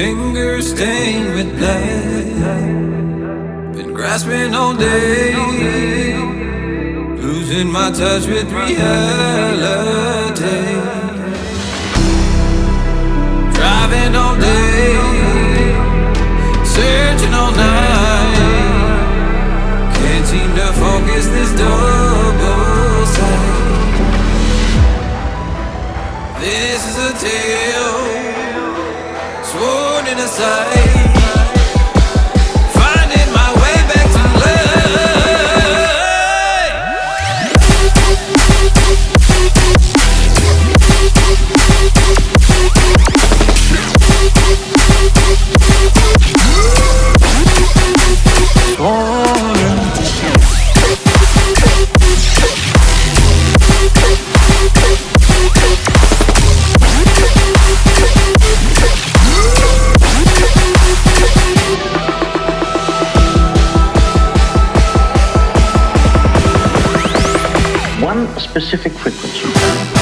Fingers stained with blood. Been grasping all day. Losing my touch with reality. Driving all day. Sworn specific frequency.